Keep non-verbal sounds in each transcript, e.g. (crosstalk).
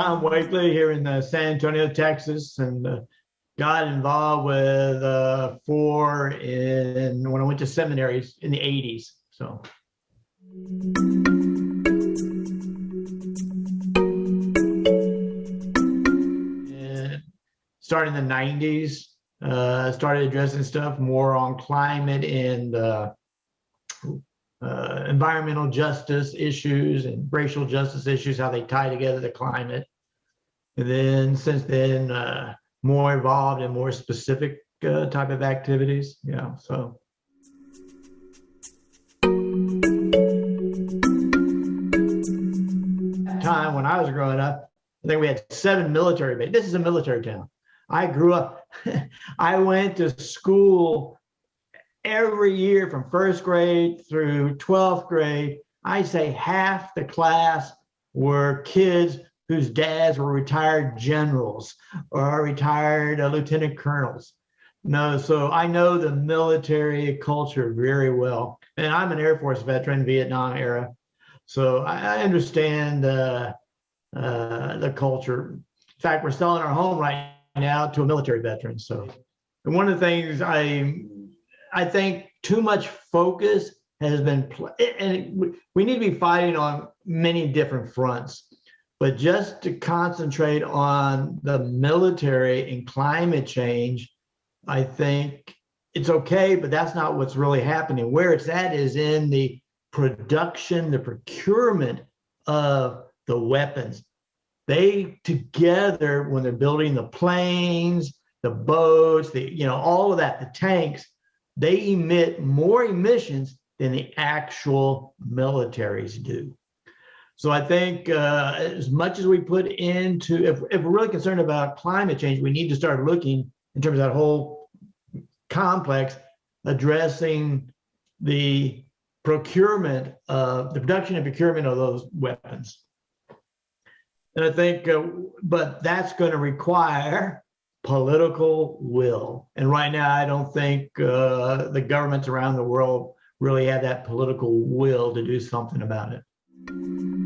Wakely here in uh, San Antonio, Texas, and uh, got involved with uh, four in when I went to seminaries in the 80s. So. Starting in the 90s, uh, started addressing stuff more on climate and uh, uh, environmental justice issues and racial justice issues, how they tie together the climate. And then since then, uh, more involved in more specific uh, type of activities. Yeah, so. Time when I was growing up, I think we had seven military bases. This is a military town. I grew up, (laughs) I went to school every year from first grade through 12th grade. I say half the class were kids whose dads were retired generals or retired uh, lieutenant colonels. No, so I know the military culture very well. And I'm an Air Force veteran, Vietnam era. So I, I understand uh, uh, the culture. In fact, we're selling our home right now to a military veteran. So and one of the things I I think too much focus has been, and we need to be fighting on many different fronts. But just to concentrate on the military and climate change, I think it's okay, but that's not what's really happening. Where it's at is in the production, the procurement of the weapons. They together, when they're building the planes, the boats, the you know, all of that, the tanks, they emit more emissions than the actual militaries do. So I think uh, as much as we put into, if, if we're really concerned about climate change, we need to start looking in terms of that whole complex, addressing the procurement of the production and procurement of those weapons. And I think, uh, but that's going to require political will. And right now, I don't think uh, the governments around the world really have that political will to do something about it.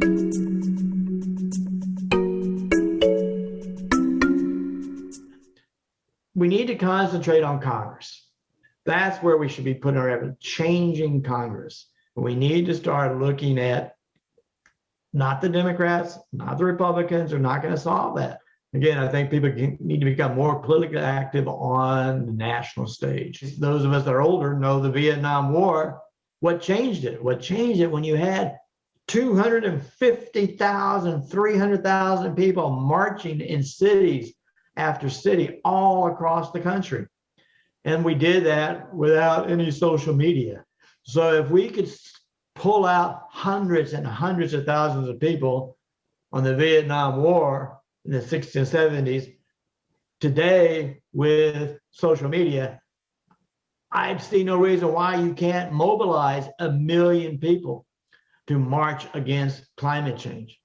We need to concentrate on Congress. That's where we should be putting our effort, changing Congress. We need to start looking at not the Democrats, not the Republicans are not going to solve that. Again, I think people need to become more politically active on the national stage. Those of us that are older know the Vietnam War. What changed it? What changed it when you had 250,000, 300,000 people marching in cities after city all across the country. And we did that without any social media. So if we could pull out hundreds and hundreds of thousands of people on the Vietnam War in the 60s and 70s, today with social media, I see no reason why you can't mobilize a million people to march against climate change.